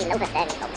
你老婆在。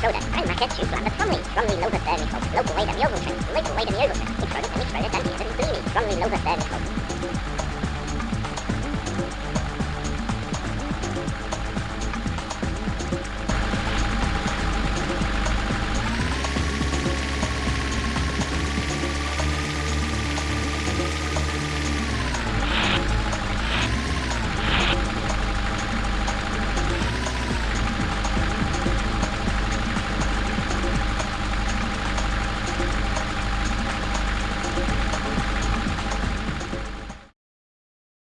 soda. I'm Marquette Shoe from the Plumley. Plumley local service folks. Local way to the Oval Train. Local way to the Oval Train.